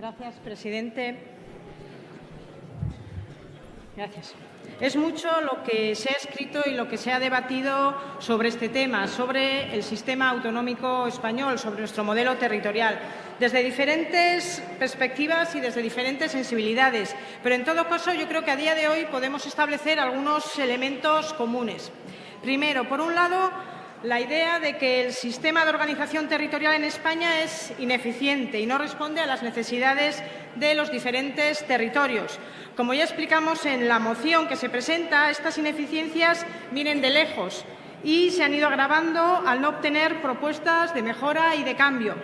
Gracias, presidente. Gracias. Es mucho lo que se ha escrito y lo que se ha debatido sobre este tema, sobre el sistema autonómico español, sobre nuestro modelo territorial, desde diferentes perspectivas y desde diferentes sensibilidades. Pero, en todo caso, yo creo que a día de hoy podemos establecer algunos elementos comunes. Primero, por un lado, la idea de que el sistema de organización territorial en España es ineficiente y no responde a las necesidades de los diferentes territorios. Como ya explicamos en la moción que se presenta, estas ineficiencias vienen de lejos y se han ido agravando al no obtener propuestas de mejora y de cambio.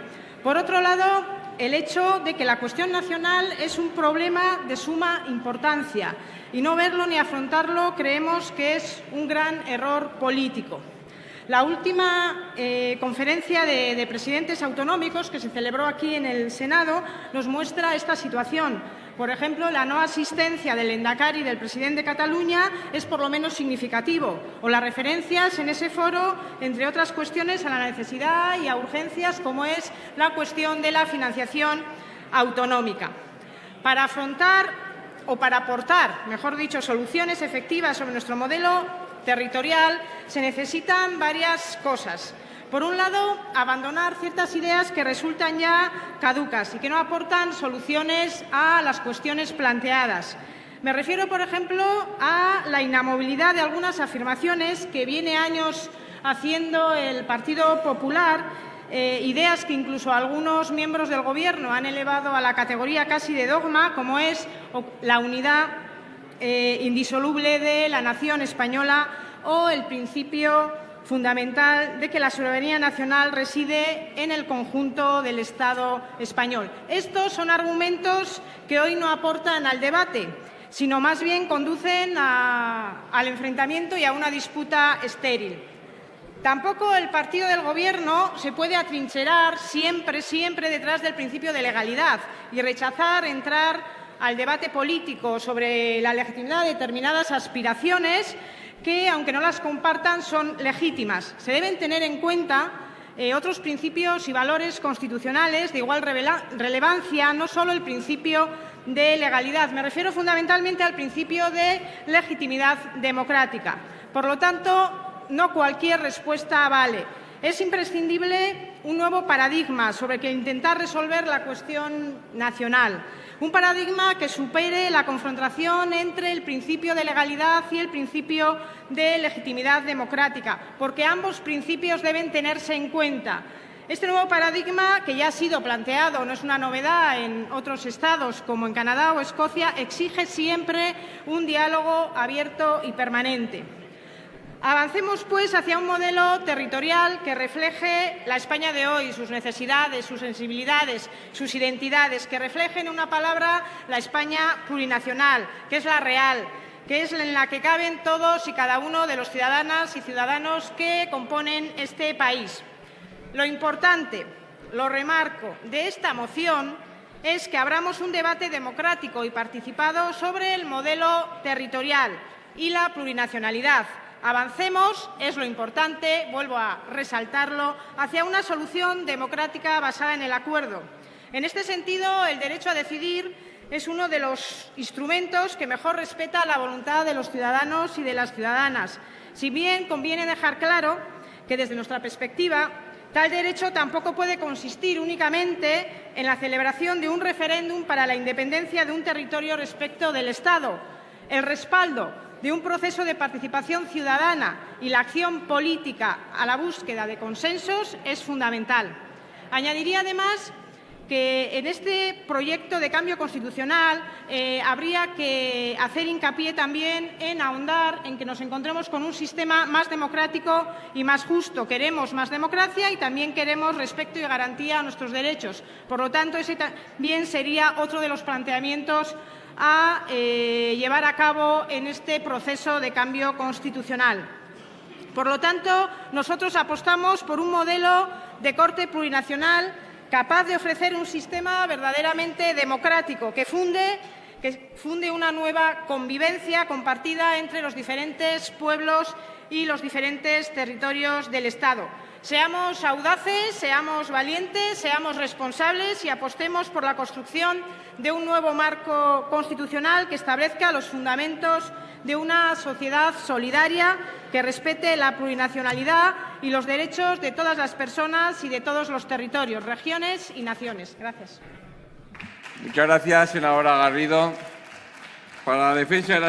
Por otro lado, el hecho de que la cuestión nacional es un problema de suma importancia y no verlo ni afrontarlo creemos que es un gran error político. La última eh, conferencia de, presidentes autonómicos que se celebró aquí en el Senado nos muestra esta situación. Por ejemplo, la no asistencia del Endacari y del presidente de Cataluña es por lo menos significativo, o las referencias en ese foro, entre otras cuestiones, a la necesidad y a urgencias como es la cuestión de la financiación autonómica. Para afrontar o para aportar, mejor dicho, soluciones efectivas sobre nuestro modelo territorial se necesitan varias cosas. Por un lado, abandonar ciertas ideas que resultan ya caducas y que no aportan soluciones a las cuestiones planteadas. Me refiero, por ejemplo, a la inamovilidad de algunas afirmaciones que viene años haciendo el Partido Popular, eh, ideas que incluso algunos miembros del Gobierno han elevado a la categoría casi de dogma, como es la unidad eh, indisoluble de la nación española o el principio fundamental de que la soberanía nacional reside en el conjunto del Estado español. Estos son argumentos que hoy no aportan al debate, sino más bien conducen al enfrentamiento y a una disputa estéril. Tampoco el partido del Gobierno se puede atrincherar siempre, siempre detrás del principio de legalidad y rechazar entrar al debate político sobre la legitimidad de determinadas aspiraciones que, aunque no las compartan, son legítimas. Se deben tener en cuenta eh, otros principios y valores constitucionales de igual relevancia, no solo el principio de legalidad. Me refiero fundamentalmente al principio de legitimidad democrática. Por lo tanto, no cualquier respuesta vale. Es imprescindible un nuevo paradigma sobre el que intentar resolver la cuestión nacional. Un paradigma que supere la confrontación entre el principio de legalidad y el principio de legitimidad democrática, porque ambos principios deben tenerse en cuenta. Este nuevo paradigma, que ya ha sido planteado, no es una novedad en otros estados como en Canadá o Escocia, exige siempre un diálogo abierto y permanente. Avancemos, pues, hacia un modelo territorial que refleje la España de hoy, sus necesidades, sus sensibilidades, sus identidades, que refleje en una palabra la España plurinacional, que es la real, que es en la que caben todos y cada uno de los ciudadanas y ciudadanos que componen este país. Lo importante, lo remarco, de esta moción es que abramos un debate democrático y participado sobre el modelo territorial y la plurinacionalidad, Avancemos, es lo importante, vuelvo a resaltarlo, hacia una solución democrática basada en el acuerdo. En este sentido, el derecho a decidir es uno de los instrumentos que mejor respeta la voluntad de los ciudadanos y de las ciudadanas. Si bien conviene dejar claro que, desde nuestra perspectiva, tal derecho tampoco puede consistir únicamente en la celebración de un referéndum para la independencia de un territorio respecto del Estado. El respaldo de un proceso de participación ciudadana y la acción política a la búsqueda de consensos es fundamental. Añadiría además que en este proyecto de cambio constitucional eh, habría que hacer hincapié también en ahondar en que nos encontremos con un sistema más democrático y más justo. Queremos más democracia y también queremos respeto y garantía a nuestros derechos. Por lo tanto, ese también sería otro de los planteamientos a eh, llevar a cabo en este proceso de cambio constitucional. Por lo tanto, nosotros apostamos por un modelo de corte plurinacional capaz de ofrecer un sistema verdaderamente democrático que funde, que funde una nueva convivencia compartida entre los diferentes pueblos y los diferentes territorios del Estado. Seamos audaces, seamos valientes, seamos responsables y apostemos por la construcción de un nuevo marco constitucional que establezca los fundamentos de una sociedad solidaria que respete la plurinacionalidad y los derechos de todas las personas y de todos los territorios, regiones y naciones. Gracias. Muchas gracias, Garrido. Para la defensa de